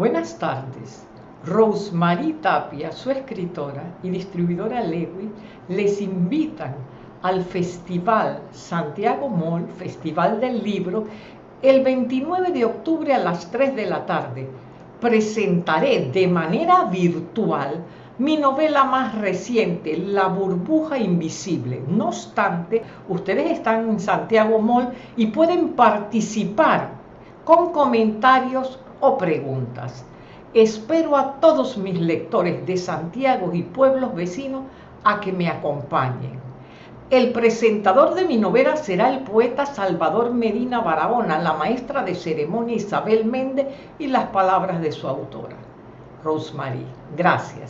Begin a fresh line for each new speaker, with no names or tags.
Buenas tardes. Rosemary Tapia, su escritora y distribuidora Lewy, les invitan al Festival Santiago Mall, Festival del Libro, el 29 de octubre a las 3 de la tarde. Presentaré de manera virtual mi novela más reciente, La burbuja invisible. No obstante, ustedes están en Santiago Mall y pueden participar con comentarios o preguntas. Espero a todos mis lectores de Santiago y pueblos vecinos a que me acompañen. El presentador de mi novela será el poeta Salvador Medina Barahona, la maestra de ceremonia Isabel Méndez y las palabras de su autora, Rosemary. Gracias.